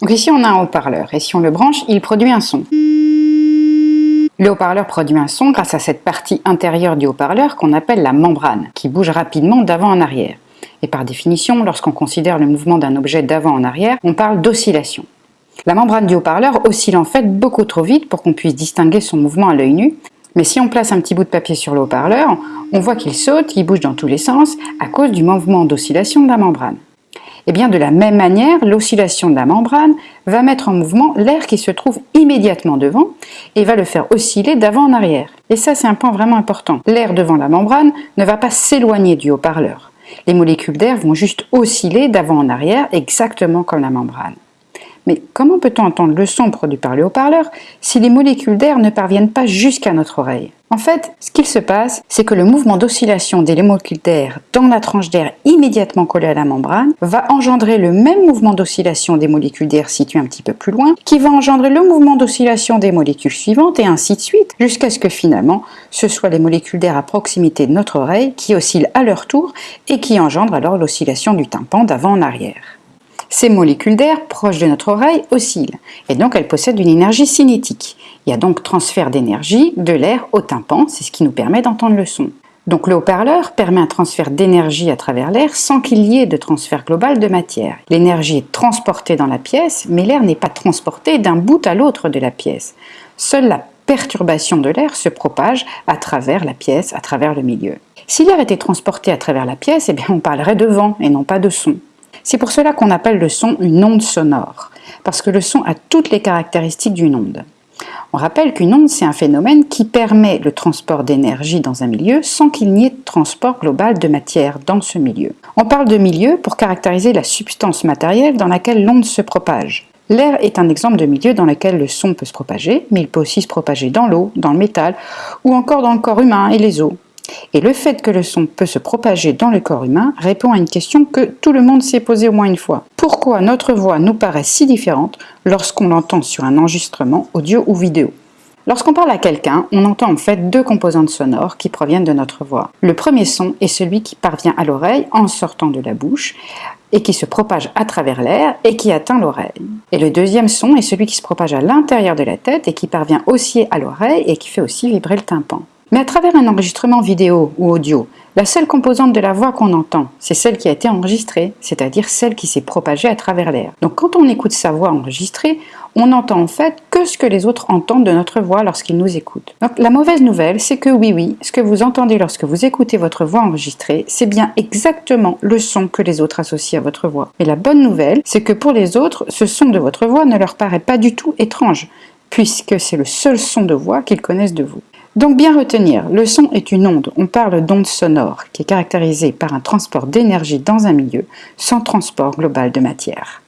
Donc ici on a un haut-parleur et si on le branche, il produit un son. Le haut-parleur produit un son grâce à cette partie intérieure du haut-parleur qu'on appelle la membrane, qui bouge rapidement d'avant en arrière. Et par définition, lorsqu'on considère le mouvement d'un objet d'avant en arrière, on parle d'oscillation. La membrane du haut-parleur oscille en fait beaucoup trop vite pour qu'on puisse distinguer son mouvement à l'œil nu, mais si on place un petit bout de papier sur le haut-parleur, on voit qu'il saute, il bouge dans tous les sens à cause du mouvement d'oscillation de la membrane. Et eh bien de la même manière, l'oscillation de la membrane va mettre en mouvement l'air qui se trouve immédiatement devant et va le faire osciller d'avant en arrière. Et ça c'est un point vraiment important. L'air devant la membrane ne va pas s'éloigner du haut-parleur. Les molécules d'air vont juste osciller d'avant en arrière exactement comme la membrane. Mais comment peut-on entendre le son produit par le haut-parleur si les molécules d'air ne parviennent pas jusqu'à notre oreille? En fait, ce qu'il se passe, c'est que le mouvement d'oscillation des molécules d'air dans la tranche d'air immédiatement collée à la membrane va engendrer le même mouvement d'oscillation des molécules d'air situées un petit peu plus loin, qui va engendrer le mouvement d'oscillation des molécules suivantes et ainsi de suite, jusqu'à ce que finalement, ce soit les molécules d'air à proximité de notre oreille qui oscillent à leur tour et qui engendrent alors l'oscillation du tympan d'avant en arrière. Ces molécules d'air proches de notre oreille oscillent et donc elles possèdent une énergie cinétique. Il y a donc transfert d'énergie de l'air au tympan, c'est ce qui nous permet d'entendre le son. Donc le haut-parleur permet un transfert d'énergie à travers l'air sans qu'il y ait de transfert global de matière. L'énergie est transportée dans la pièce, mais l'air n'est pas transporté d'un bout à l'autre de la pièce. Seule la perturbation de l'air se propage à travers la pièce, à travers le milieu. Si l'air était transporté à travers la pièce, eh bien on parlerait de vent et non pas de son. C'est pour cela qu'on appelle le son une onde sonore, parce que le son a toutes les caractéristiques d'une onde. On rappelle qu'une onde, c'est un phénomène qui permet le transport d'énergie dans un milieu sans qu'il n'y ait de transport global de matière dans ce milieu. On parle de milieu pour caractériser la substance matérielle dans laquelle l'onde se propage. L'air est un exemple de milieu dans lequel le son peut se propager, mais il peut aussi se propager dans l'eau, dans le métal, ou encore dans le corps humain et les os. Et le fait que le son peut se propager dans le corps humain répond à une question que tout le monde s'est posée au moins une fois. Pourquoi notre voix nous paraît si différente lorsqu'on l'entend sur un enregistrement audio ou vidéo? Lorsqu'on parle à quelqu'un, on entend en fait deux composantes sonores qui proviennent de notre voix. Le premier son est celui qui parvient à l'oreille en sortant de la bouche et qui se propage à travers l'air et qui atteint l'oreille. Et le deuxième son est celui qui se propage à l'intérieur de la tête et qui parvient aussi à l'oreille et qui fait aussi vibrer le tympan. Mais à travers un enregistrement vidéo ou audio, la seule composante de la voix qu'on entend, c'est celle qui a été enregistrée, c'est-à-dire celle qui s'est propagée à travers l'air. Donc quand on écoute sa voix enregistrée, on n'entend en fait que ce que les autres entendent de notre voix lorsqu'ils nous écoutent. Donc la mauvaise nouvelle, c'est que oui, oui, ce que vous entendez lorsque vous écoutez votre voix enregistrée, c'est bien exactement le son que les autres associent à votre voix. Et la bonne nouvelle, c'est que pour les autres, ce son de votre voix ne leur paraît pas du tout étrange, puisque c'est le seul son de voix qu'ils connaissent de vous. Donc bien retenir, le son est une onde, on parle d'onde sonore, qui est caractérisée par un transport d'énergie dans un milieu, sans transport global de matière.